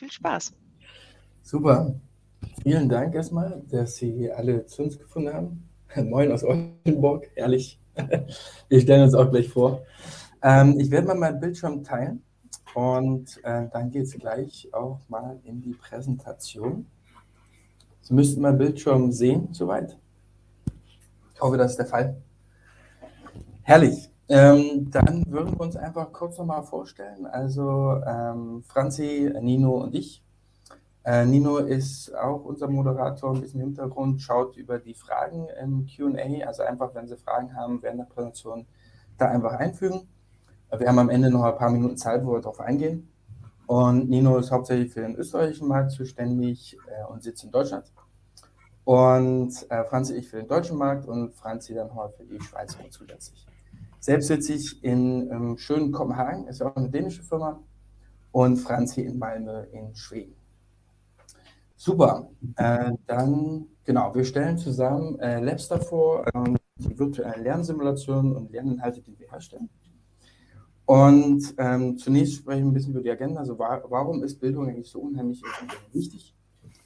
Viel Spaß. Super. Vielen Dank erstmal, dass Sie alle zu uns gefunden haben. Moin aus Oldenburg, ehrlich. Wir stellen uns auch gleich vor. Ähm, ich werde mal meinen Bildschirm teilen und äh, dann geht es gleich auch mal in die Präsentation. Sie müssten meinen Bildschirm sehen, soweit. Ich hoffe, das ist der Fall. Herrlich. Ähm, dann würden wir uns einfach kurz nochmal vorstellen. Also ähm, Franzi, Nino und ich. Äh, Nino ist auch unser Moderator, ein bisschen im Hintergrund, schaut über die Fragen im Q&A. Also einfach, wenn Sie Fragen haben während der Präsentation, da einfach einfügen. Wir haben am Ende noch ein paar Minuten Zeit, wo wir darauf eingehen. Und Nino ist hauptsächlich für den österreichischen Markt zuständig äh, und sitzt in Deutschland. Und äh, Franzi ich für den deutschen Markt und Franzi dann heute für die Schweiz zusätzlich. Selbst sitze ich in ähm, schönen Kopenhagen, ist ja auch eine dänische Firma, und Franzi in Malmö in Schweden. Super, äh, dann genau, wir stellen zusammen äh, Labster vor, äh, die virtuellen Lernsimulationen und Lerninhalte, die wir herstellen. Und ähm, zunächst sprechen wir ein bisschen über die Agenda, also wa warum ist Bildung eigentlich so unheimlich wichtig?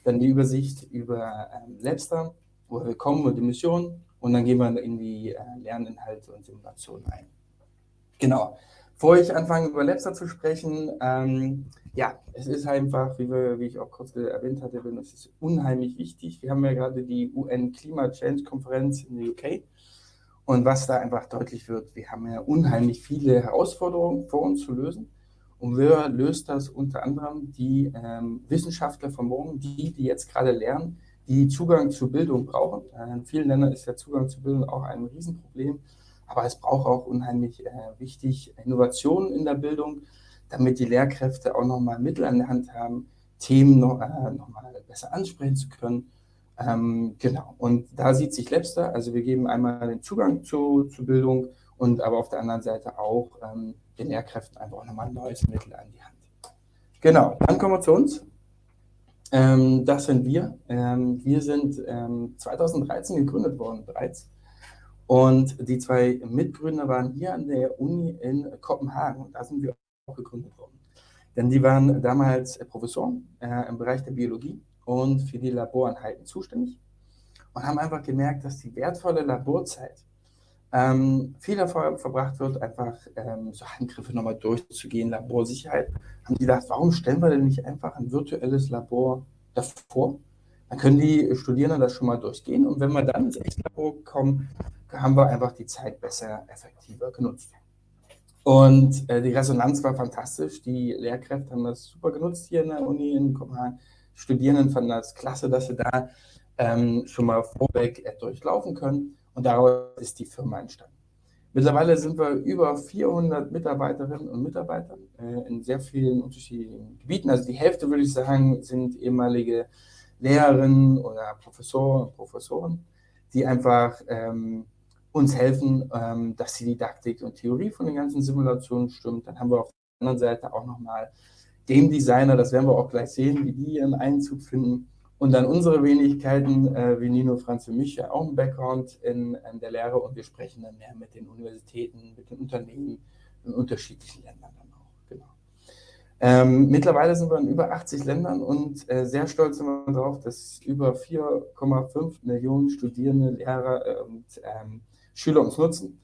Dann die Übersicht über ähm, Labster, woher wir kommen und die Mission, und dann gehen wir in die äh, Lerninhalte und Simulationen ein. Genau. Bevor ich anfange, über Labster zu sprechen, ähm, ja, es ist einfach, wie, wir, wie ich auch kurz erwähnt hatte, es ist unheimlich wichtig. Wir haben ja gerade die UN Climate Change Konferenz in der UK. Und was da einfach deutlich wird, wir haben ja unheimlich viele Herausforderungen vor uns zu lösen. Und wer löst das unter anderem die ähm, Wissenschaftler von morgen, die, die jetzt gerade lernen, die Zugang zu Bildung brauchen. In vielen Ländern ist der Zugang zu Bildung auch ein Riesenproblem, aber es braucht auch unheimlich äh, wichtig Innovationen in der Bildung, damit die Lehrkräfte auch nochmal Mittel an der Hand haben, Themen noch, äh, nochmal besser ansprechen zu können. Ähm, genau, und da sieht sich Labster, also wir geben einmal den Zugang zu, zu Bildung und aber auf der anderen Seite auch ähm, den Lehrkräften einfach nochmal ein neues Mittel an die Hand. Genau, dann kommen wir zu uns. Ähm, das sind wir. Ähm, wir sind ähm, 2013 gegründet worden bereits. Und die zwei Mitgründer waren hier an der Uni in Kopenhagen. Da sind wir auch gegründet worden. Denn die waren damals Professoren äh, im Bereich der Biologie und für die Laboreinheiten zuständig und haben einfach gemerkt, dass die wertvolle Laborzeit ähm, viel davor verbracht wird, einfach ähm, so Handgriffe nochmal durchzugehen, Laborsicherheit, haben die gedacht, warum stellen wir denn nicht einfach ein virtuelles Labor davor? Dann können die Studierenden das schon mal durchgehen und wenn wir dann ins echte Labor kommen, haben wir einfach die Zeit besser, effektiver genutzt. Und äh, die Resonanz war fantastisch. Die Lehrkräfte haben das super genutzt hier in der Uni in Kopenhagen. Studierenden fanden das klasse, dass sie da ähm, schon mal vorweg äh, durchlaufen können. Und daraus ist die Firma entstanden. Mittlerweile sind wir über 400 Mitarbeiterinnen und Mitarbeiter äh, in sehr vielen unterschiedlichen Gebieten. Also die Hälfte, würde ich sagen, sind ehemalige Lehrerinnen oder Professoren und Professoren, die einfach ähm, uns helfen, ähm, dass die Didaktik und Theorie von den ganzen Simulationen stimmt. Dann haben wir auf der anderen Seite auch nochmal Game Designer, das werden wir auch gleich sehen, wie die ihren Einzug finden. Und dann unsere Wenigkeiten, äh, wie Nino, Franz und mich, ja auch ein Background in, in, der Lehre und wir sprechen dann mehr mit den Universitäten, mit den Unternehmen in unterschiedlichen Ländern dann auch. Genau. Ähm, mittlerweile sind wir in über 80 Ländern und äh, sehr stolz sind wir darauf, dass über 4,5 Millionen Studierende, Lehrer äh, und ähm, Schüler uns nutzen.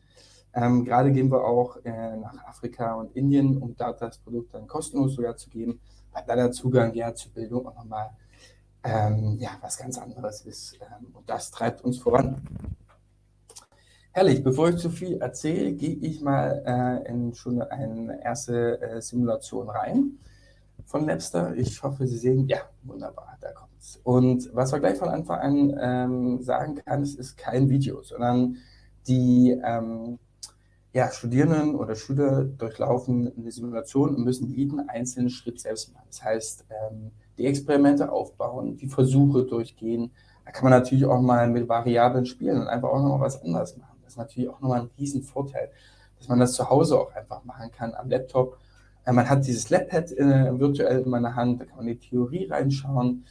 Ähm, gerade gehen wir auch äh, nach Afrika und Indien, um dort das Produkt dann kostenlos sogar zu geben, weil da der Zugang ja zur Bildung auch nochmal ähm, ja, was ganz anderes ist. Ähm, und das treibt uns voran. Herrlich, bevor ich zu viel erzähle, gehe ich mal äh, in schon eine erste äh, Simulation rein von Napster. Ich hoffe, Sie sehen, ja, wunderbar, da kommt es. Und was man gleich von Anfang an ähm, sagen kann, es ist kein Video, sondern die ähm, ja, Studierenden oder Schüler durchlaufen eine Simulation und müssen jeden einzelnen Schritt selbst machen. Das heißt, ähm, die Experimente aufbauen, die Versuche durchgehen. Da kann man natürlich auch mal mit Variablen spielen und einfach auch noch mal was anderes machen. Das ist natürlich auch nochmal ein Riesenvorteil, dass man das zu Hause auch einfach machen kann am Laptop. Äh, man hat dieses Labpad äh, virtuell in meiner Hand, da kann man die Theorie reinschauen.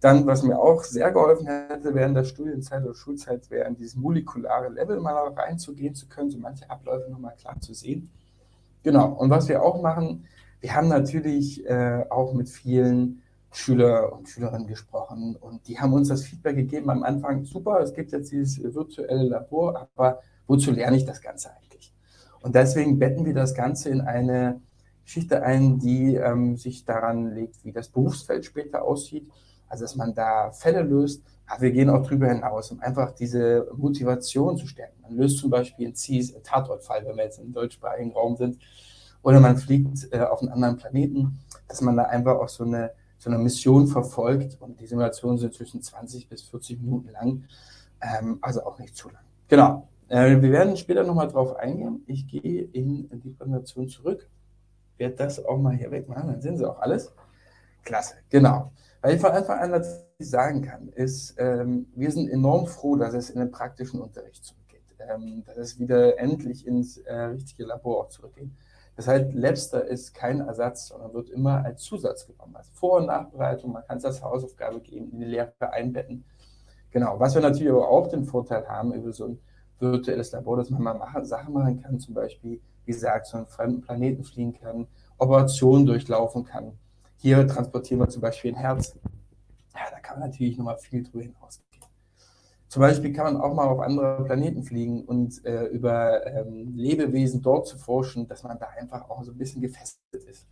Dann, was mir auch sehr geholfen hätte während der Studienzeit oder Schulzeit, wäre in dieses molekulare Level mal reinzugehen zu können, so manche Abläufe nochmal klar zu sehen. Genau, und was wir auch machen, Wir haben natürlich äh, auch mit vielen Schüler und Schülerinnen gesprochen und die haben uns das Feedback gegeben am Anfang, super, es gibt jetzt dieses virtuelle Labor, aber wozu lerne ich das Ganze eigentlich? Und deswegen betten wir das Ganze in eine Geschichte ein, die ähm, sich daran legt, wie das Berufsfeld später aussieht, also dass man da Fälle löst, aber wir gehen auch drüber hinaus, um einfach diese Motivation zu stärken. Man löst zum Beispiel einen Tatortfall, wenn wir jetzt im deutschsprachigen Raum sind, oder man fliegt äh, auf einen anderen Planeten, dass man da einfach auch so eine, so eine Mission verfolgt und die Simulationen sind zwischen 20 bis 40 Minuten lang, ähm, also auch nicht zu lang. Genau, äh, wir werden später nochmal drauf eingehen. Ich gehe in die Präsentation zurück, werde das auch mal hier wegmachen, dann sehen Sie auch alles. Klasse, genau. Weil ich von Anfang an ich sagen kann, ist, ähm, wir sind enorm froh, dass es in den praktischen Unterricht zurückgeht, ähm, dass es wieder endlich ins äh, richtige Labor auch zurückgeht. Das heißt, Labster ist kein Ersatz, sondern wird immer als Zusatz genommen. Als Vor- und Nachbereitung, man kann es als Hausaufgabe geben, in die Lehre einbetten. Genau, was wir natürlich aber auch den Vorteil haben über so ein virtuelles Labor, dass man mal machen, Sachen machen kann, zum Beispiel, wie gesagt, zu einem fremden Planeten fliegen kann, Operationen durchlaufen kann. Hier transportieren wir zum Beispiel ein Herz. Ja, da kann man natürlich nochmal viel drüber hinausgehen. Zum Beispiel kann man auch mal auf andere Planeten fliegen und äh, über ähm, Lebewesen dort zu forschen, dass man da einfach auch so ein bisschen gefestigt ist.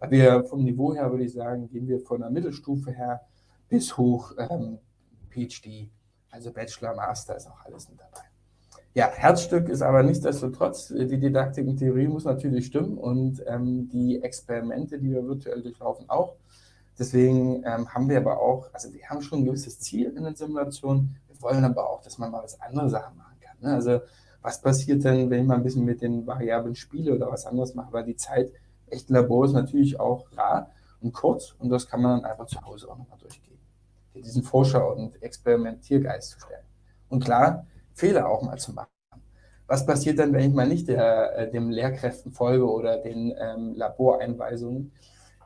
Weil wir vom Niveau her, würde ich sagen, gehen wir von der Mittelstufe her bis hoch ähm, PhD, also Bachelor, Master ist auch alles mit dabei. Ja, Herzstück ist aber nichtsdestotrotz, die Didaktik und Theorie muss natürlich stimmen und ähm, die Experimente, die wir virtuell durchlaufen, auch. Deswegen ähm, haben wir aber auch, also wir haben schon ein gewisses Ziel in den Simulationen, wollen aber auch, dass man mal was andere Sachen machen kann. Ne? Also was passiert denn, wenn ich mal ein bisschen mit den Variablen spiele oder was anderes mache, weil die Zeit echten Labor ist natürlich auch rar und kurz und das kann man dann einfach zu Hause auch nochmal durchgehen. Diesen Forscher- und Experimentiergeist zu stellen. Und klar, Fehler auch mal zu machen. Was passiert dann, wenn ich mal nicht der, äh, dem Lehrkräften folge oder den ähm, Laboreinweisungen?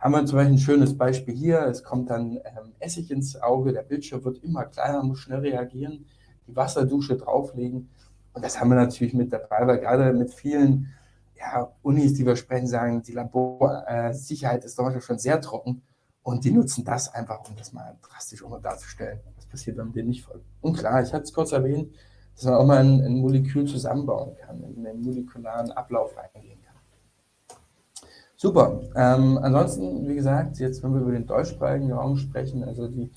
Haben wir zum Beispiel ein schönes Beispiel hier. Es kommt dann ähm, Essig ins Auge, der Bildschirm wird immer kleiner, muss schnell reagieren, die Wasserdusche drauflegen. Und das haben wir natürlich mit dabei, weil gerade mit vielen ja, Unis, die wir sprechen, sagen, die Laborsicherheit äh, ist zum schon sehr trocken. Und die nutzen das einfach, um das mal drastisch um darzustellen. Was passiert, wenn dem nicht folgt. Und klar, ich hatte es kurz erwähnt, dass man auch mal ein, ein Molekül zusammenbauen kann, in den molekularen Ablauf reingehen. Super. Ähm, ansonsten, wie gesagt, jetzt, wenn wir über den deutschsprachigen Raum sprechen, also die,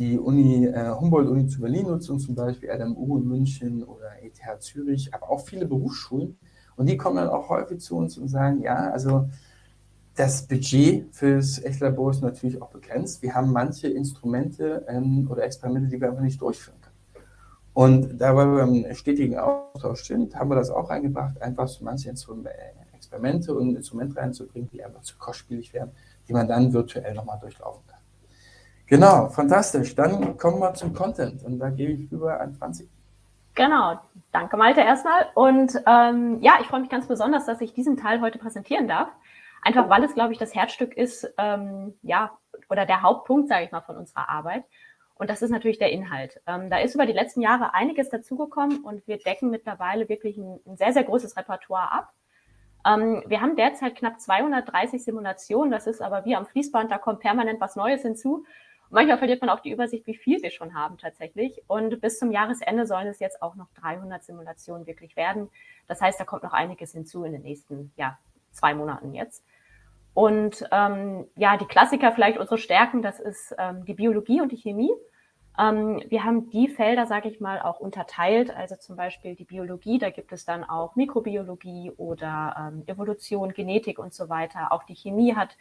die Uni, äh, Humboldt-Uni zu Berlin nutzt zum Beispiel RMU in München oder ETH Zürich, aber auch viele Berufsschulen. Und die kommen dann auch häufig zu uns und sagen, ja, also das Budget fürs Echtlabor ist natürlich auch begrenzt. Wir haben manche Instrumente ähm, oder Experimente, die wir einfach nicht durchführen können. Und da wir im stetigen Austausch sind, haben wir das auch eingebracht, einfach so manche Instrumente Experimente und Instrumente reinzubringen, die einfach zu kostspielig wären, die man dann virtuell nochmal durchlaufen kann. Genau, fantastisch. Dann kommen wir zum Content und da gebe ich rüber an Franzi. Genau, danke Malte erstmal. Und ähm, ja, ich freue mich ganz besonders, dass ich diesen Teil heute präsentieren darf. Einfach weil es, glaube ich, das Herzstück ist, ähm, ja, oder der Hauptpunkt, sage ich mal, von unserer Arbeit. Und das ist natürlich der Inhalt. Ähm, da ist über die letzten Jahre einiges dazugekommen und wir decken mittlerweile wirklich ein, ein sehr, sehr großes Repertoire ab. Ähm, wir haben derzeit knapp 230 Simulationen. Das ist aber wie am Fließband, da kommt permanent was Neues hinzu. Und manchmal verliert man auch die Übersicht, wie viel wir schon haben tatsächlich. Und bis zum Jahresende sollen es jetzt auch noch 300 Simulationen wirklich werden. Das heißt, da kommt noch einiges hinzu in den nächsten ja, zwei Monaten jetzt. Und ähm, ja, die Klassiker vielleicht unsere Stärken, das ist ähm, die Biologie und die Chemie. Ähm, wir haben die Felder, sage ich mal, auch unterteilt. Also zum Beispiel die Biologie, da gibt es dann auch Mikrobiologie oder ähm, Evolution, Genetik und so weiter. Auch die Chemie hat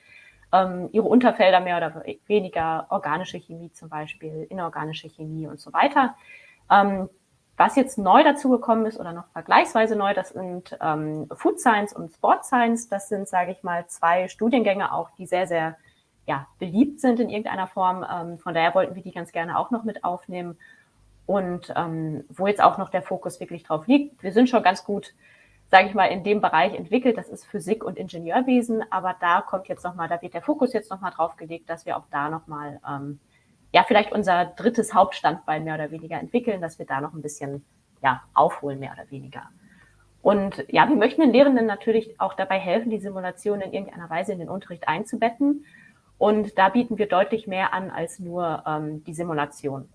ähm, ihre Unterfelder mehr oder weniger, organische Chemie zum Beispiel, inorganische Chemie und so weiter. Ähm, was jetzt neu dazugekommen ist oder noch vergleichsweise neu, das sind ähm, Food Science und Sport Science. Das sind, sage ich mal, zwei Studiengänge auch, die sehr, sehr ja, beliebt sind in irgendeiner Form. Ähm, von daher wollten wir die ganz gerne auch noch mit aufnehmen. Und ähm, wo jetzt auch noch der Fokus wirklich drauf liegt. Wir sind schon ganz gut, sage ich mal, in dem Bereich entwickelt. Das ist Physik und Ingenieurwesen. Aber da kommt jetzt nochmal, da wird der Fokus jetzt nochmal drauf gelegt, dass wir auch da nochmal, ähm, ja, vielleicht unser drittes Hauptstandbein mehr oder weniger entwickeln, dass wir da noch ein bisschen, ja, aufholen, mehr oder weniger. Und ja, wir möchten den Lehrenden natürlich auch dabei helfen, die Simulation in irgendeiner Weise in den Unterricht einzubetten. Und da bieten wir deutlich mehr an als nur ähm, die Simulation.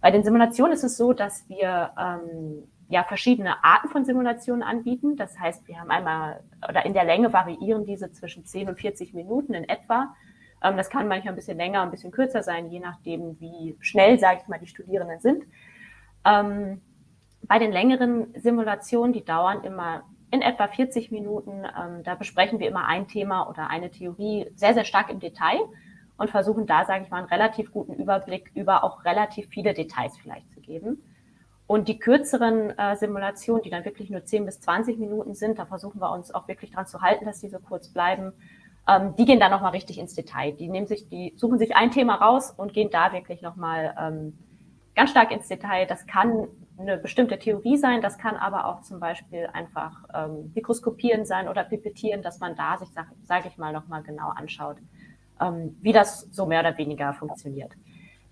Bei den Simulationen ist es so, dass wir ähm, ja verschiedene Arten von Simulationen anbieten. Das heißt, wir haben einmal oder in der Länge variieren diese zwischen 10 und 40 Minuten in etwa. Ähm, das kann manchmal ein bisschen länger, ein bisschen kürzer sein, je nachdem, wie schnell, sage ich mal, die Studierenden sind. Ähm, bei den längeren Simulationen, die dauern immer in etwa 40 Minuten, ähm, da besprechen wir immer ein Thema oder eine Theorie sehr, sehr stark im Detail und versuchen da, sage ich mal, einen relativ guten Überblick über auch relativ viele Details vielleicht zu geben. Und die kürzeren äh, Simulationen, die dann wirklich nur 10 bis 20 Minuten sind, da versuchen wir uns auch wirklich dran zu halten, dass die so kurz bleiben. Ähm, die gehen dann nochmal richtig ins Detail. Die nehmen sich, die suchen sich ein Thema raus und gehen da wirklich nochmal ähm, ganz stark ins Detail. Das kann eine bestimmte Theorie sein, das kann aber auch zum Beispiel einfach ähm, Mikroskopieren sein oder Pipettieren, dass man da sich, sage sag ich mal, nochmal genau anschaut, ähm, wie das so mehr oder weniger funktioniert.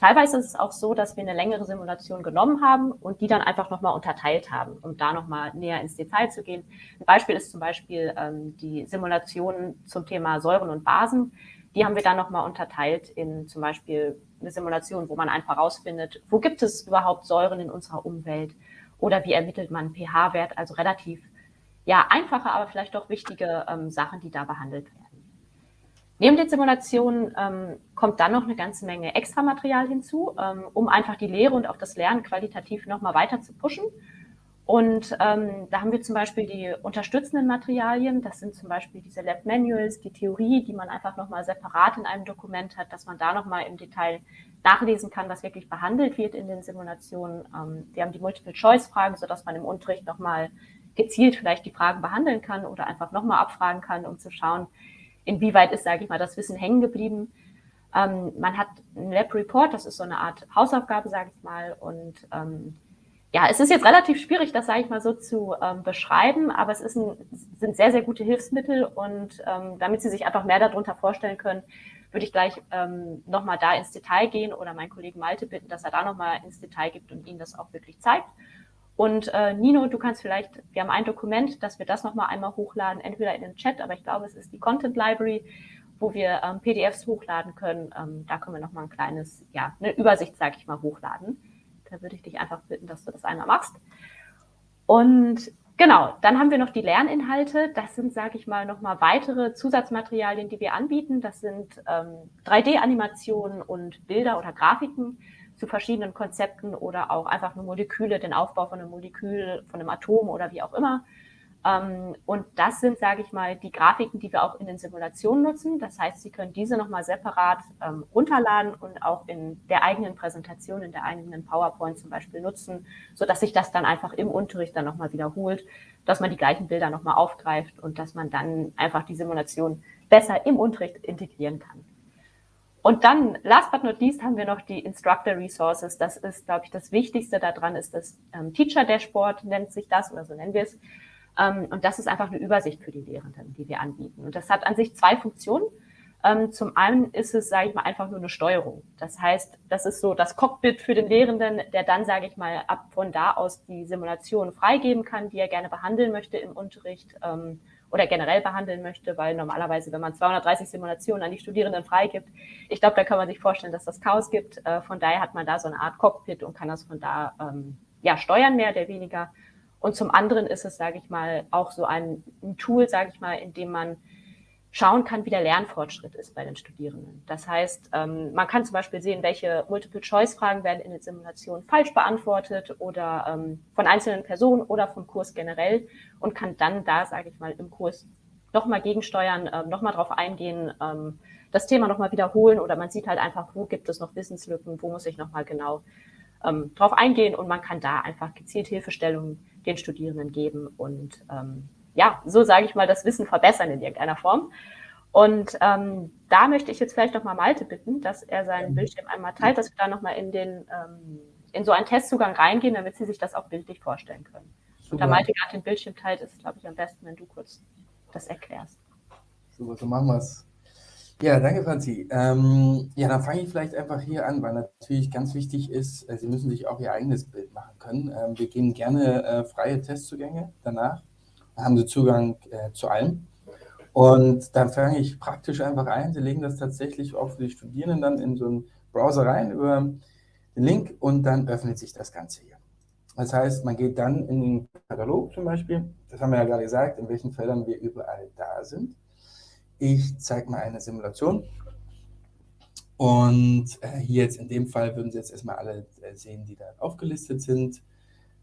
Teilweise ist es auch so, dass wir eine längere Simulation genommen haben und die dann einfach nochmal unterteilt haben, um da nochmal näher ins Detail zu gehen. Ein Beispiel ist zum Beispiel ähm, die Simulation zum Thema Säuren und Basen. Die haben wir dann nochmal unterteilt in zum Beispiel eine Simulation, wo man einfach rausfindet, wo gibt es überhaupt Säuren in unserer Umwelt oder wie ermittelt man pH-Wert, also relativ ja einfache, aber vielleicht doch wichtige ähm, Sachen, die da behandelt werden. Neben den Simulationen ähm, kommt dann noch eine ganze Menge Extramaterial hinzu, ähm, um einfach die Lehre und auch das Lernen qualitativ nochmal weiter zu pushen. Und ähm, da haben wir zum Beispiel die unterstützenden Materialien. Das sind zum Beispiel diese Lab Manuals, die Theorie, die man einfach nochmal separat in einem Dokument hat, dass man da nochmal im Detail nachlesen kann, was wirklich behandelt wird in den Simulationen. Ähm, wir haben die Multiple-Choice-Fragen, sodass man im Unterricht nochmal gezielt vielleicht die Fragen behandeln kann oder einfach nochmal abfragen kann, um zu schauen, inwieweit ist, sage ich mal, das Wissen hängen geblieben. Ähm, man hat ein Lab Report, das ist so eine Art Hausaufgabe, sage ich mal. Und ähm, ja, es ist jetzt relativ schwierig, das, sage ich mal, so zu ähm, beschreiben, aber es ist ein, sind sehr, sehr gute Hilfsmittel. Und ähm, damit Sie sich einfach mehr darunter vorstellen können, würde ich gleich ähm, nochmal da ins Detail gehen oder meinen Kollegen Malte bitten, dass er da nochmal ins Detail gibt und Ihnen das auch wirklich zeigt. Und äh, Nino, du kannst vielleicht, wir haben ein Dokument, dass wir das nochmal einmal hochladen, entweder in den Chat, aber ich glaube, es ist die Content Library, wo wir ähm, PDFs hochladen können. Ähm, da können wir nochmal ein kleines, ja, eine Übersicht, sage ich mal, hochladen. Da würde ich dich einfach bitten, dass du das einmal machst. Und genau, dann haben wir noch die Lerninhalte. Das sind, sage ich mal, nochmal weitere Zusatzmaterialien, die wir anbieten. Das sind ähm, 3D-Animationen und Bilder oder Grafiken zu verschiedenen Konzepten oder auch einfach nur Moleküle, den Aufbau von einem Molekül, von einem Atom oder wie auch immer. Ähm, und das sind, sage ich mal, die Grafiken, die wir auch in den Simulationen nutzen. Das heißt, Sie können diese nochmal separat ähm, runterladen und auch in der eigenen Präsentation, in der eigenen PowerPoint zum Beispiel nutzen, so dass sich das dann einfach im Unterricht dann nochmal wiederholt, dass man die gleichen Bilder nochmal aufgreift und dass man dann einfach die Simulation besser im Unterricht integrieren kann. Und dann, last but not least, haben wir noch die Instructor Resources. Das ist, glaube ich, das Wichtigste daran ist das ähm, Teacher Dashboard, nennt sich das, oder so nennen wir es. Ähm, und das ist einfach eine Übersicht für die Lehrenden, die wir anbieten. Und das hat an sich zwei Funktionen. Ähm, zum einen ist es, sage ich mal, einfach nur eine Steuerung. Das heißt, das ist so das Cockpit für den Lehrenden, der dann, sage ich mal, ab von da aus die Simulation freigeben kann, die er gerne behandeln möchte im Unterricht. Ähm, oder generell behandeln möchte, weil normalerweise, wenn man 230 Simulationen an die Studierenden freigibt, ich glaube, da kann man sich vorstellen, dass das Chaos gibt. Äh, von daher hat man da so eine Art Cockpit und kann das von da ja steuern, mehr oder weniger. Und zum anderen ist es, sage ich mal, auch so ein, ein Tool, sage ich mal, in dem man schauen kann, wie der Lernfortschritt ist bei den Studierenden. Das heißt, ähm, man kann zum Beispiel sehen, welche Multiple-Choice-Fragen werden in den Simulationen falsch beantwortet oder ähm, von einzelnen Personen oder vom Kurs generell und kann dann da, sage ich mal, im Kurs nochmal gegensteuern, ähm, nochmal drauf eingehen, ähm, das Thema nochmal wiederholen oder man sieht halt einfach, wo gibt es noch Wissenslücken, wo muss ich nochmal genau drauf eingehen und man kann da einfach gezielt Hilfestellungen den Studierenden geben und ähm, ja, so sage ich mal, das Wissen verbessern in irgendeiner Form. Und ähm, da möchte ich jetzt vielleicht nochmal Malte bitten, dass er seinen Bildschirm einmal teilt, dass wir da nochmal in den ähm, in so einen Testzugang reingehen, damit Sie sich das auch bildlich vorstellen können. Super. Und da Malte gerade den Bildschirm teilt, ist es, glaube ich, am besten, wenn du kurz das erklärst. Super, so machen wir es. Ja, danke, Franzi. Ähm, ja, dann fange ich vielleicht einfach hier an, weil natürlich ganz wichtig ist, äh, Sie müssen sich auch Ihr eigenes Bild machen können. Ähm, wir geben gerne äh, freie Testzugänge danach. haben Sie Zugang äh, zu allem. Und dann fange ich praktisch einfach ein. Sie legen das tatsächlich auch für die Studierenden dann in so einen Browser rein über den Link und dann öffnet sich das Ganze hier. Das heißt, man geht dann in den Katalog zum Beispiel, das haben wir ja gerade gesagt, in welchen Feldern wir überall da sind. Ich zeige mal eine Simulation. Und äh, hier jetzt in dem Fall würden Sie jetzt erstmal alle äh, sehen, die da aufgelistet sind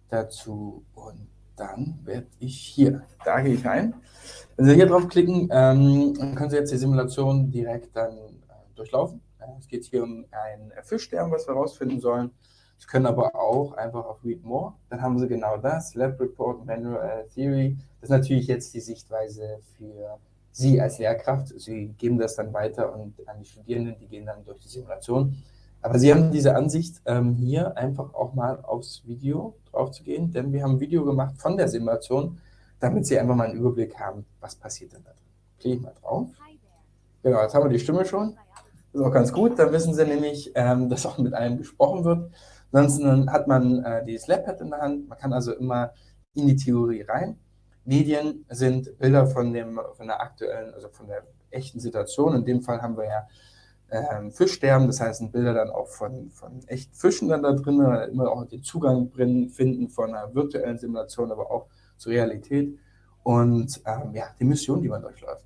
dazu. Und dann werde ich hier, da gehe ich rein. Wenn Sie hier draufklicken, ähm, dann können Sie jetzt die Simulation direkt dann äh, durchlaufen. es geht hier um ein Fischsterben, was wir herausfinden sollen. Sie können aber auch einfach auf Read More, dann haben Sie genau das, Lab Report, Manual Theory. Das ist natürlich jetzt die Sichtweise für Sie als Lehrkraft. Sie geben das dann weiter und an die Studierenden, die gehen dann durch die Simulation. Aber Sie haben diese Ansicht, ähm, hier einfach auch mal aufs Video drauf zu gehen, denn wir haben ein Video gemacht von der Simulation, damit Sie einfach mal einen Überblick haben, was passiert denn da drin. Klicke ich mal drauf. Genau, jetzt haben wir die Stimme schon. Das ist auch ganz gut, dann wissen Sie nämlich, ähm, dass auch mit einem gesprochen wird. Ansonsten hat man äh, dieses Labpad in der Hand, man kann also immer in die Theorie rein. Medien sind Bilder von, dem, von der aktuellen, also von der echten Situation. In dem Fall haben wir ja ähm, Fischsterben, das heißt, sind Bilder dann auch von, von echten Fischen dann da drin, immer auch den Zugang finden von einer virtuellen Simulation, aber auch zur Realität und ähm, ja, die Mission, die man durchläuft.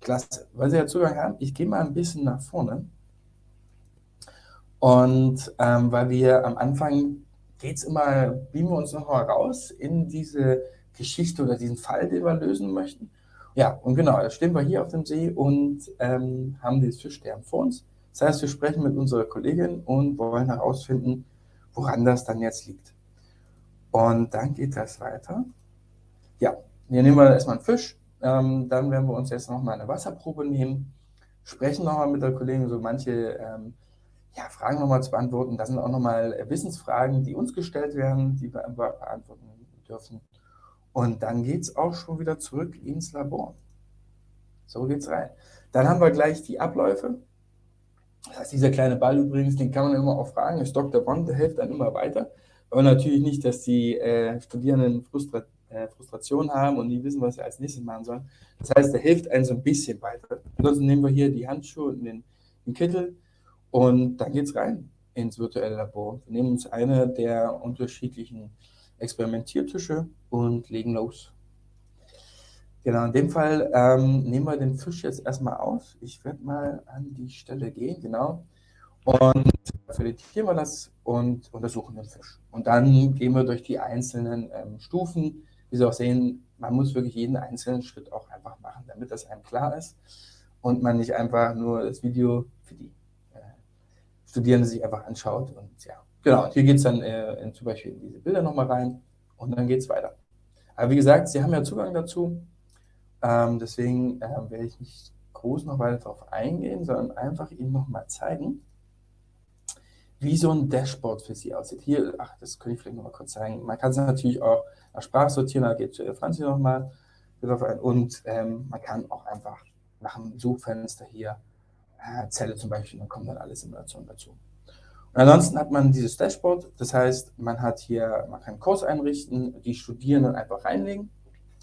Klasse. Weil Sie ja Zugang haben, ich gehe mal ein bisschen nach vorne. Und ähm, weil wir am Anfang geht es immer, beamen wir uns noch mal raus in diese Geschichte oder diesen Fall, den wir lösen möchten. Ja, und genau, da stehen wir hier auf dem See und ähm, haben dieses Fischsterben vor uns. Das heißt, wir sprechen mit unserer Kollegin und wollen herausfinden, woran das dann jetzt liegt. Und dann geht das weiter. Ja, hier nehmen wir erstmal einen Fisch. Ähm, dann werden wir uns jetzt nochmal eine Wasserprobe nehmen, sprechen nochmal mit der Kollegin, so manche ähm, ja, Fragen nochmal zu beantworten. Das sind auch nochmal Wissensfragen, die uns gestellt werden, die wir beantworten dürfen. Und dann geht es auch schon wieder zurück ins Labor. So geht es rein. Dann haben wir gleich die Abläufe. Das heißt, dieser kleine Ball übrigens, den kann man immer auch fragen, ist Dr. Bond, der hilft dann immer weiter. Aber natürlich nicht, dass die äh, Studierenden Frustra äh, Frustration haben und nie wissen, was sie als nächstes machen sollen. Das heißt, der hilft einem so ein bisschen weiter. Ansonsten nehmen wir hier die Handschuhe und den, den Kittel und dann geht es rein ins virtuelle Labor. Wir nehmen uns eine der unterschiedlichen Experimentiertische und legen los. Genau, in dem Fall ähm, nehmen wir den Fisch jetzt erstmal auf. Ich werde mal an die Stelle gehen, genau. Und filetieren wir das und untersuchen den Fisch. Und dann gehen wir durch die einzelnen ähm, Stufen. Wie Sie auch sehen, man muss wirklich jeden einzelnen Schritt auch einfach machen, damit das einem klar ist und man nicht einfach nur das Video für die äh, Studierenden sich einfach anschaut und ja, Genau, hier geht es dann äh, in, zum Beispiel in diese Bilder nochmal rein und dann geht es weiter. Aber wie gesagt, Sie haben ja Zugang dazu, ähm, deswegen äh, werde ich nicht groß noch weiter darauf eingehen, sondern einfach Ihnen nochmal zeigen, wie so ein Dashboard für Sie aussieht. Hier, ach, das könnte ich vielleicht nochmal kurz zeigen. Man kann es natürlich auch nach Sprache sortieren, da geht äh, Franzi nochmal drauf ein und ähm, man kann auch einfach nach dem Suchfenster hier äh, Zelle zum Beispiel, dann kommen dann alle Simulationen dazu. Ansonsten hat man dieses Dashboard, das heißt, man hat hier, man kann einen Kurs einrichten, die Studierenden einfach reinlegen,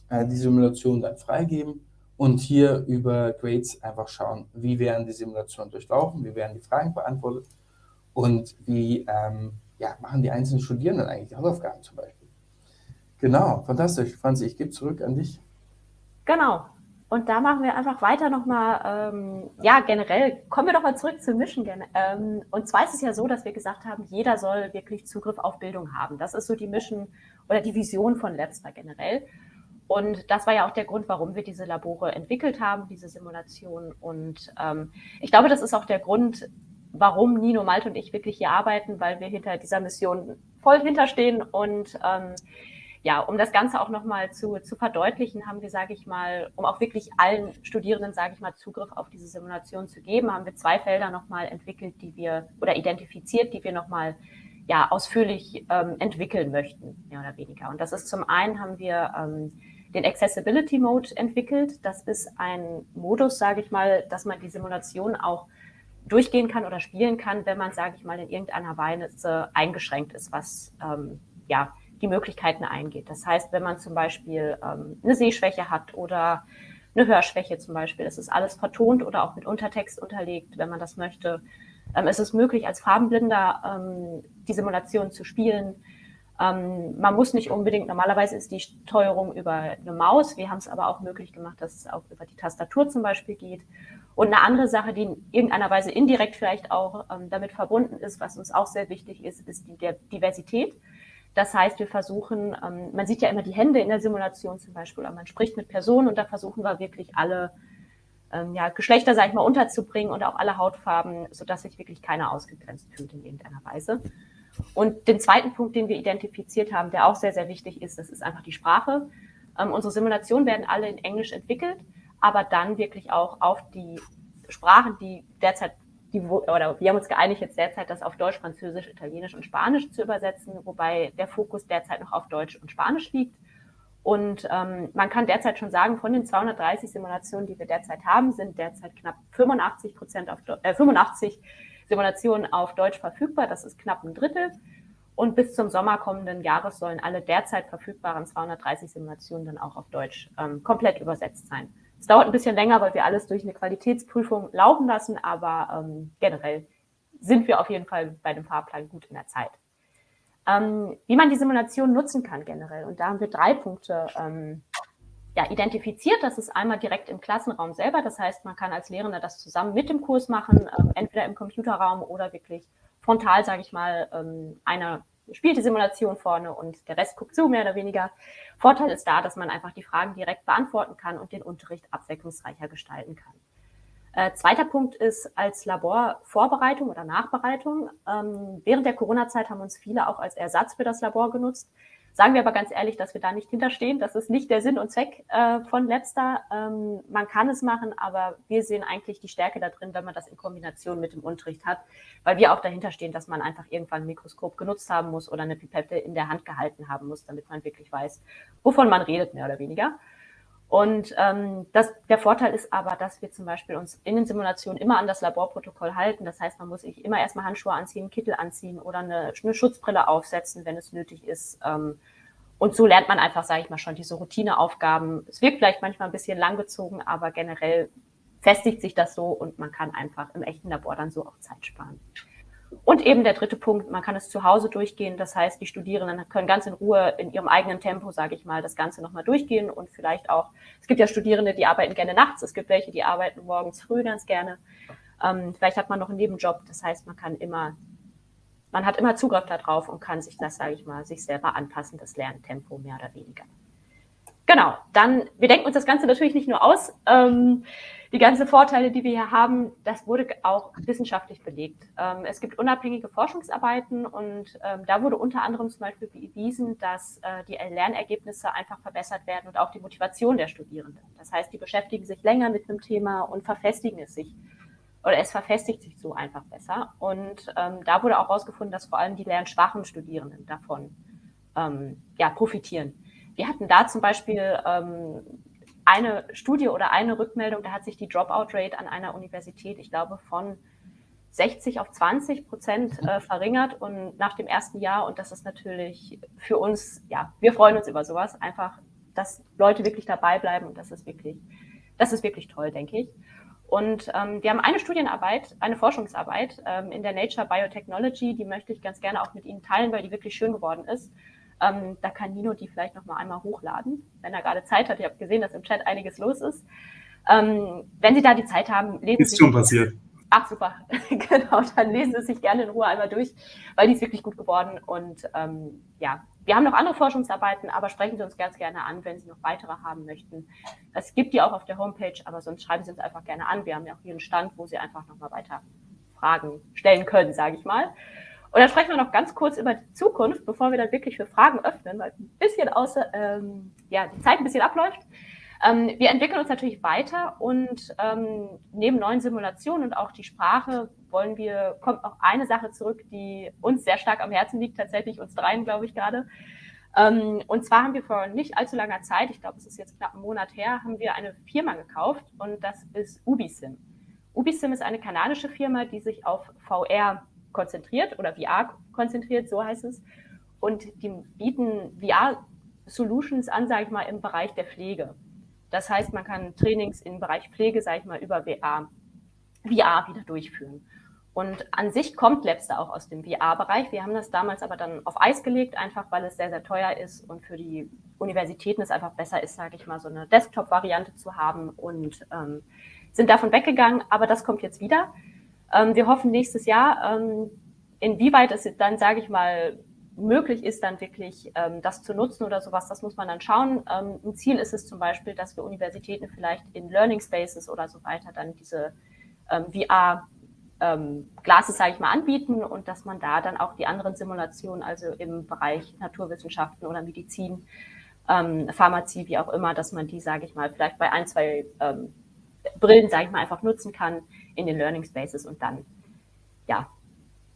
äh, die Simulation dann freigeben und hier über Grades einfach schauen, wie werden die Simulationen durchlaufen, wie werden die Fragen beantwortet und wie ähm, ja, machen die einzelnen Studierenden eigentlich die Hausaufgaben zum Beispiel. Genau, fantastisch. Franzi, ich gebe zurück an dich. Genau, und da machen wir einfach weiter nochmal, ähm, ja, generell, kommen wir doch mal zurück zur Mission. Ähm, und zwar ist es ja so, dass wir gesagt haben, jeder soll wirklich Zugriff auf Bildung haben. Das ist so die Mission oder die Vision von Labster generell. Und das war ja auch der Grund, warum wir diese Labore entwickelt haben, diese Simulation. Und ähm, ich glaube, das ist auch der Grund, warum Nino, Malte und ich wirklich hier arbeiten, weil wir hinter dieser Mission voll hinterstehen und ähm, ja, um das Ganze auch nochmal zu, zu verdeutlichen, haben wir, sage ich mal, um auch wirklich allen Studierenden, sage ich mal, Zugriff auf diese Simulation zu geben, haben wir zwei Felder nochmal entwickelt, die wir oder identifiziert, die wir nochmal ja, ausführlich ähm, entwickeln möchten, mehr oder weniger. Und das ist zum einen haben wir ähm, den Accessibility Mode entwickelt. Das ist ein Modus, sage ich mal, dass man die Simulation auch durchgehen kann oder spielen kann, wenn man, sage ich mal, in irgendeiner Weise eingeschränkt ist, was ähm, ja die Möglichkeiten eingeht. Das heißt, wenn man zum Beispiel ähm, eine Sehschwäche hat oder eine Hörschwäche zum Beispiel, es ist alles vertont oder auch mit Untertext unterlegt, wenn man das möchte. Ähm, es ist möglich, als Farbenblinder ähm, die Simulation zu spielen. Ähm, man muss nicht unbedingt, normalerweise ist die Steuerung über eine Maus. Wir haben es aber auch möglich gemacht, dass es auch über die Tastatur zum Beispiel geht. Und eine andere Sache, die in irgendeiner Weise indirekt vielleicht auch ähm, damit verbunden ist, was uns auch sehr wichtig ist, ist die Diversität. Das heißt, wir versuchen, ähm, man sieht ja immer die Hände in der Simulation zum Beispiel, oder man spricht mit Personen und da versuchen wir wirklich alle ähm, ja, Geschlechter, sag ich mal, unterzubringen und auch alle Hautfarben, sodass sich wirklich keiner ausgegrenzt fühlt in irgendeiner Weise. Und den zweiten Punkt, den wir identifiziert haben, der auch sehr, sehr wichtig ist, das ist einfach die Sprache. Ähm, unsere Simulationen werden alle in Englisch entwickelt, aber dann wirklich auch auf die Sprachen, die derzeit, die, oder wir haben uns geeinigt jetzt derzeit, das auf Deutsch, Französisch, Italienisch und Spanisch zu übersetzen, wobei der Fokus derzeit noch auf Deutsch und Spanisch liegt. Und ähm, man kann derzeit schon sagen, von den 230 Simulationen, die wir derzeit haben, sind derzeit knapp 85 Prozent auf äh, 85 Simulationen auf Deutsch verfügbar. Das ist knapp ein Drittel. Und bis zum Sommer kommenden Jahres sollen alle derzeit verfügbaren 230 Simulationen dann auch auf Deutsch ähm, komplett übersetzt sein. Es dauert ein bisschen länger, weil wir alles durch eine Qualitätsprüfung laufen lassen, aber ähm, generell sind wir auf jeden Fall bei dem Fahrplan gut in der Zeit. Ähm, wie man die Simulation nutzen kann generell. Und da haben wir drei Punkte ähm, ja, identifiziert. Das ist einmal direkt im Klassenraum selber. Das heißt, man kann als Lehrender das zusammen mit dem Kurs machen, ähm, entweder im Computerraum oder wirklich frontal, sage ich mal, ähm, einer spielt die Simulation vorne und der Rest guckt zu, mehr oder weniger. Vorteil ist da, dass man einfach die Fragen direkt beantworten kann und den Unterricht abwechslungsreicher gestalten kann. Äh, zweiter Punkt ist als Laborvorbereitung oder Nachbereitung. Ähm, während der Corona-Zeit haben uns viele auch als Ersatz für das Labor genutzt. Sagen wir aber ganz ehrlich, dass wir da nicht hinterstehen. Das ist nicht der Sinn und Zweck äh, von Labstar. Ähm, man kann es machen, aber wir sehen eigentlich die Stärke da drin, wenn man das in Kombination mit dem Unterricht hat, weil wir auch dahinter stehen, dass man einfach irgendwann ein Mikroskop genutzt haben muss oder eine Pipette in der Hand gehalten haben muss, damit man wirklich weiß, wovon man redet, mehr oder weniger. Und ähm, das, der Vorteil ist aber, dass wir zum Beispiel uns in den Simulationen immer an das Laborprotokoll halten. Das heißt, man muss sich immer erstmal Handschuhe anziehen, Kittel anziehen oder eine, eine Schutzbrille aufsetzen, wenn es nötig ist. Ähm, und so lernt man einfach, sage ich mal, schon diese Routineaufgaben. Es wirkt vielleicht manchmal ein bisschen langgezogen, aber generell festigt sich das so und man kann einfach im echten Labor dann so auch Zeit sparen. Und eben der dritte Punkt, man kann es zu Hause durchgehen. Das heißt, die Studierenden können ganz in Ruhe in ihrem eigenen Tempo, sage ich mal, das Ganze nochmal durchgehen und vielleicht auch, es gibt ja Studierende, die arbeiten gerne nachts, es gibt welche, die arbeiten morgens früh ganz gerne. Ähm, vielleicht hat man noch einen Nebenjob, das heißt, man kann immer, man hat immer Zugriff darauf und kann sich das, sage ich mal, sich selber anpassen, das Lerntempo mehr oder weniger. Genau, dann, wir denken uns das Ganze natürlich nicht nur aus. Ähm, die ganzen Vorteile, die wir hier haben, das wurde auch wissenschaftlich belegt. Ähm, es gibt unabhängige Forschungsarbeiten und ähm, da wurde unter anderem zum Beispiel bewiesen, dass äh, die Lernergebnisse einfach verbessert werden und auch die Motivation der Studierenden. Das heißt, die beschäftigen sich länger mit einem Thema und verfestigen es sich oder es verfestigt sich so einfach besser. Und ähm, da wurde auch herausgefunden, dass vor allem die lernschwachen Studierenden davon ähm, ja, profitieren. Wir hatten da zum Beispiel ähm, eine Studie oder eine Rückmeldung, da hat sich die Dropout-Rate an einer Universität, ich glaube, von 60 auf 20 Prozent äh, verringert und nach dem ersten Jahr. Und das ist natürlich für uns, ja, wir freuen uns über sowas, einfach, dass Leute wirklich dabei bleiben und das ist wirklich, das ist wirklich toll, denke ich. Und ähm, wir haben eine Studienarbeit, eine Forschungsarbeit ähm, in der Nature Biotechnology, die möchte ich ganz gerne auch mit Ihnen teilen, weil die wirklich schön geworden ist. Ähm, da kann Nino die vielleicht noch mal einmal hochladen, wenn er gerade Zeit hat. Ich habe gesehen, dass im Chat einiges los ist. Ähm, wenn Sie da die Zeit haben, lesen ist Sie. Ist schon passiert. Ach, super. genau, dann lesen Sie sich gerne in Ruhe einmal durch, weil die ist wirklich gut geworden. Und ähm, ja, wir haben noch andere Forschungsarbeiten, aber sprechen Sie uns ganz gerne an, wenn Sie noch weitere haben möchten. Es gibt die auch auf der Homepage, aber sonst schreiben Sie uns einfach gerne an. Wir haben ja auch hier einen Stand, wo Sie einfach noch mal weiter Fragen stellen können, sage ich mal. Und dann sprechen wir noch ganz kurz über die Zukunft, bevor wir dann wirklich für Fragen öffnen, weil ein bisschen außer, ähm, ja, die Zeit ein bisschen abläuft. Ähm, wir entwickeln uns natürlich weiter und ähm, neben neuen Simulationen und auch die Sprache wollen wir, kommt auch eine Sache zurück, die uns sehr stark am Herzen liegt, tatsächlich uns dreien, glaube ich, gerade. Ähm, und zwar haben wir vor nicht allzu langer Zeit, ich glaube, es ist jetzt knapp einen Monat her, haben wir eine Firma gekauft und das ist Ubisim. Ubisim ist eine kanadische Firma, die sich auf VR konzentriert oder VR konzentriert, so heißt es. und die bieten VR-Solutions an, sage ich mal, im Bereich der Pflege. Das heißt, man kann Trainings im Bereich Pflege, sage ich mal, über VR, VR wieder durchführen. Und an sich kommt Labster auch aus dem VR-Bereich. Wir haben das damals aber dann auf Eis gelegt, einfach weil es sehr, sehr teuer ist und für die Universitäten es einfach besser ist, sage ich mal, so eine Desktop-Variante zu haben und ähm, sind davon weggegangen. Aber das kommt jetzt wieder. Ähm, wir hoffen nächstes Jahr, ähm, inwieweit es dann, sage ich mal, möglich ist, dann wirklich ähm, das zu nutzen oder sowas, das muss man dann schauen. Ähm, ein Ziel ist es zum Beispiel, dass wir Universitäten vielleicht in Learning Spaces oder so weiter dann diese ähm, VR ähm, Glases, sage ich mal, anbieten und dass man da dann auch die anderen Simulationen, also im Bereich Naturwissenschaften oder Medizin, ähm, Pharmazie, wie auch immer, dass man die, sage ich mal, vielleicht bei ein, zwei ähm, Brillen, sage ich mal, einfach nutzen kann in den Learning Spaces und dann, ja,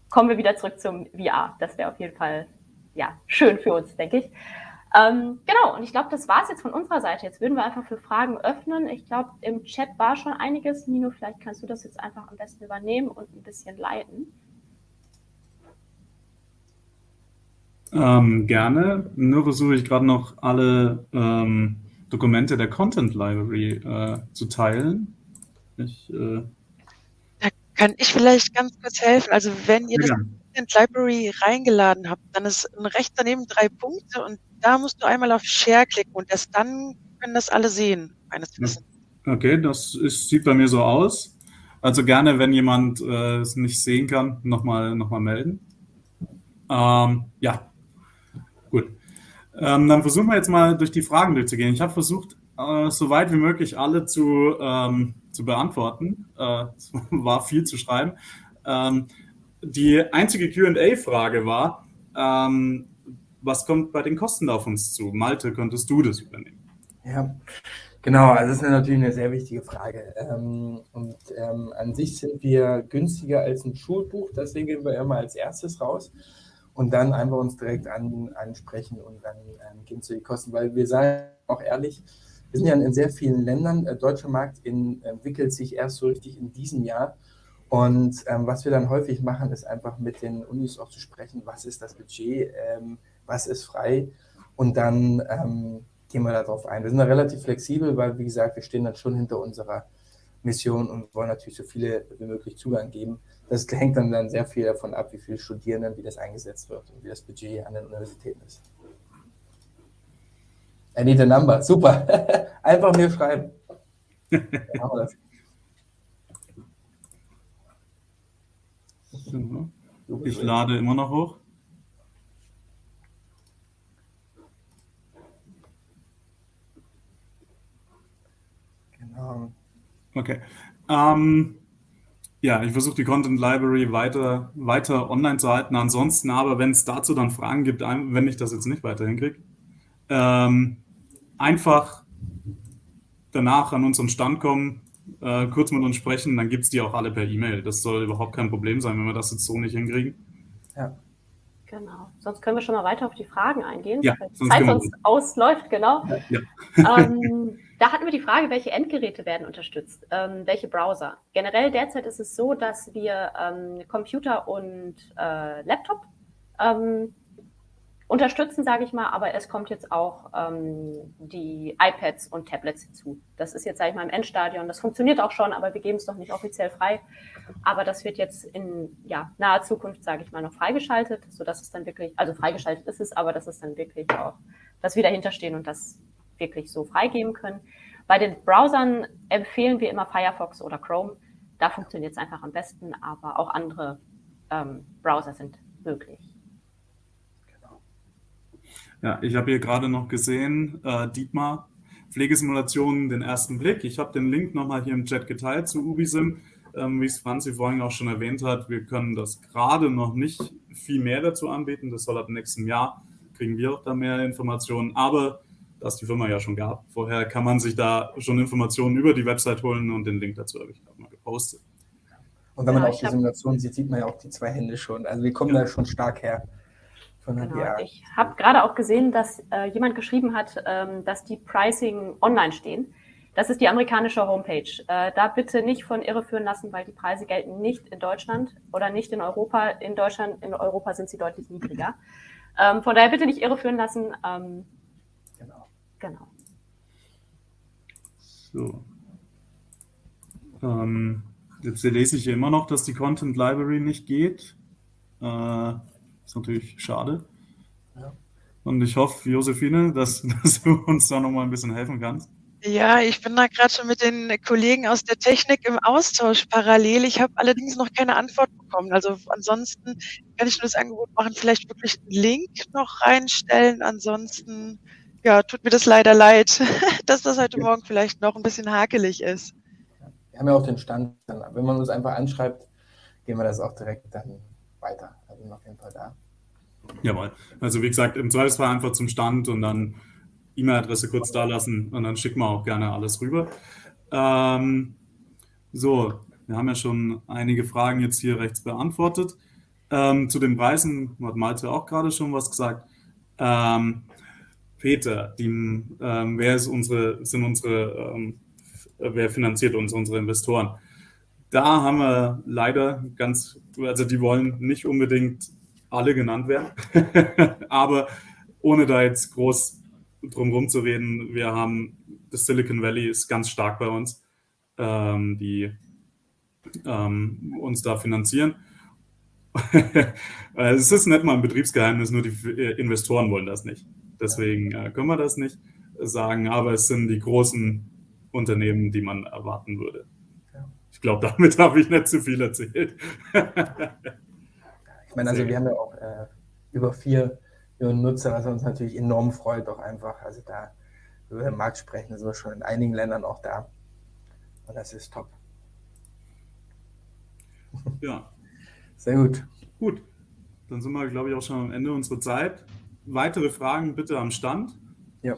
kommen wir wieder zurück zum VR. Das wäre auf jeden Fall, ja, schön für uns, denke ich. Ähm, genau, und ich glaube, das war es jetzt von unserer Seite. Jetzt würden wir einfach für Fragen öffnen. Ich glaube, im Chat war schon einiges. Nino, vielleicht kannst du das jetzt einfach am besten übernehmen und ein bisschen leiten. Ähm, gerne. Nur versuche ich gerade noch alle ähm, Dokumente der Content Library äh, zu teilen. Ich, äh kann ich vielleicht ganz kurz helfen. Also wenn ihr ja. das Content Library reingeladen habt, dann ist rechts daneben drei Punkte und da musst du einmal auf Share klicken und erst dann können das alle sehen, meines Wissens. Okay, das ist, sieht bei mir so aus. Also gerne, wenn jemand äh, es nicht sehen kann, nochmal noch mal melden. Ähm, ja, gut. Ähm, dann versuchen wir jetzt mal durch die Fragen durchzugehen. Ich habe versucht, äh, so weit wie möglich alle zu, ähm, zu beantworten. Äh, war viel zu schreiben. Ähm, die einzige QA-Frage war, ähm, was kommt bei den Kosten auf uns zu? Malte, könntest du das übernehmen? Ja, genau. Also das ist natürlich eine sehr wichtige Frage. Ähm, und ähm, an sich sind wir günstiger als ein Schulbuch. Deswegen gehen wir immer als erstes raus und dann einfach uns direkt an, ansprechen und dann ähm, gehen zu den Kosten. Weil wir sagen auch ehrlich, wir sind ja in sehr vielen Ländern. Der deutsche Markt in, entwickelt sich erst so richtig in diesem Jahr. Und ähm, was wir dann häufig machen, ist einfach mit den Unis auch zu sprechen, was ist das Budget, ähm, was ist frei und dann ähm, gehen wir darauf ein. Wir sind da relativ flexibel, weil, wie gesagt, wir stehen dann schon hinter unserer Mission und wollen natürlich so viele wie möglich Zugang geben. Das hängt dann, dann sehr viel davon ab, wie viele Studierenden, wie das eingesetzt wird und wie das Budget an den Universitäten ist. I need a number. Super. Einfach mir schreiben. Ich lade immer noch hoch. Genau. Okay. Ähm, ja, ich versuche die Content Library weiter, weiter online zu halten. Ansonsten aber, wenn es dazu dann Fragen gibt, wenn ich das jetzt nicht weiter hinkriege, ähm, einfach danach an unseren Stand kommen, äh, kurz mit uns sprechen, dann gibt es die auch alle per E-Mail. Das soll überhaupt kein Problem sein, wenn wir das jetzt so nicht hinkriegen. Ja. Genau. Sonst können wir schon mal weiter auf die Fragen eingehen, ja, weil die Zeit sonst ausläuft, genau. Ja, ja. Ähm, da hatten wir die Frage, welche Endgeräte werden unterstützt, ähm, welche Browser. Generell derzeit ist es so, dass wir ähm, Computer und äh, Laptop ähm, unterstützen, sage ich mal, aber es kommt jetzt auch ähm, die iPads und Tablets hinzu. Das ist jetzt, sage ich mal, im Endstadion. Das funktioniert auch schon, aber wir geben es noch nicht offiziell frei. Aber das wird jetzt in ja, naher Zukunft, sage ich mal, noch freigeschaltet, sodass es dann wirklich, also freigeschaltet ist es, aber dass es dann wirklich auch, dass wir dahinter stehen und das wirklich so freigeben können. Bei den Browsern empfehlen wir immer Firefox oder Chrome. Da funktioniert es einfach am besten, aber auch andere ähm, Browser sind möglich. Ja, ich habe hier gerade noch gesehen, äh, Dietmar, Pflegesimulationen, den ersten Blick. Ich habe den Link nochmal hier im Chat geteilt zu Ubisim. Ähm, wie es Franzi vorhin auch schon erwähnt hat, wir können das gerade noch nicht viel mehr dazu anbieten. Das soll ab nächstem Jahr, kriegen wir auch da mehr Informationen. Aber da es die Firma ja schon gab, vorher kann man sich da schon Informationen über die Website holen und den Link dazu habe ich gerade mal gepostet. Und wenn man ja, auch die Simulation sieht, sieht man ja auch die zwei Hände schon. Also wir kommen ja. da schon stark her. Genau. Ich habe gerade auch gesehen, dass äh, jemand geschrieben hat, ähm, dass die Pricing online stehen. Das ist die amerikanische Homepage. Äh, da bitte nicht von irreführen lassen, weil die Preise gelten nicht in Deutschland oder nicht in Europa. In Deutschland, in Europa sind sie deutlich niedriger. Ähm, von daher bitte nicht irreführen lassen. Ähm, genau. Genau. So. Ähm, jetzt lese ich hier immer noch, dass die Content Library nicht geht. Äh, ist natürlich schade. Ja. Und ich hoffe, Josephine, dass, dass du uns da nochmal ein bisschen helfen kannst. Ja, ich bin da gerade schon mit den Kollegen aus der Technik im Austausch parallel. Ich habe allerdings noch keine Antwort bekommen. Also ansonsten kann ich nur das Angebot machen, vielleicht wirklich einen Link noch reinstellen. Ansonsten, ja, tut mir das leider leid, dass das heute Morgen vielleicht noch ein bisschen hakelig ist. Wir haben ja auch den Stand. Wenn man uns einfach anschreibt, gehen wir das auch direkt dann weiter. Also auf jeden Fall da. Jawohl. Also wie gesagt, im Zweifelsfall einfach zum Stand und dann E-Mail-Adresse kurz da lassen und dann schicken wir auch gerne alles rüber. Ähm, so, wir haben ja schon einige Fragen jetzt hier rechts beantwortet. Ähm, zu den Preisen hat Malte auch gerade schon was gesagt. Ähm, Peter, die, ähm, wer unsere, sind unsere, ähm, wer finanziert uns, unsere Investoren? Da haben wir leider ganz, also die wollen nicht unbedingt alle genannt werden, aber ohne da jetzt groß drum zu reden, wir haben, das Silicon Valley ist ganz stark bei uns, ähm, die ähm, uns da finanzieren. es ist nicht mal ein Betriebsgeheimnis, nur die Investoren wollen das nicht. Deswegen äh, können wir das nicht sagen, aber es sind die großen Unternehmen, die man erwarten würde. Ich glaube, damit habe ich nicht zu viel erzählt. ich meine, also wir haben ja auch äh, über vier Millionen Nutzer, was uns natürlich enorm freut, auch einfach. Also da über den Markt sprechen, sind wir schon in einigen Ländern auch da. Und das ist top. Ja. Sehr gut. Gut. Dann sind wir, glaube ich, auch schon am Ende unserer Zeit. Weitere Fragen bitte am Stand. Ja.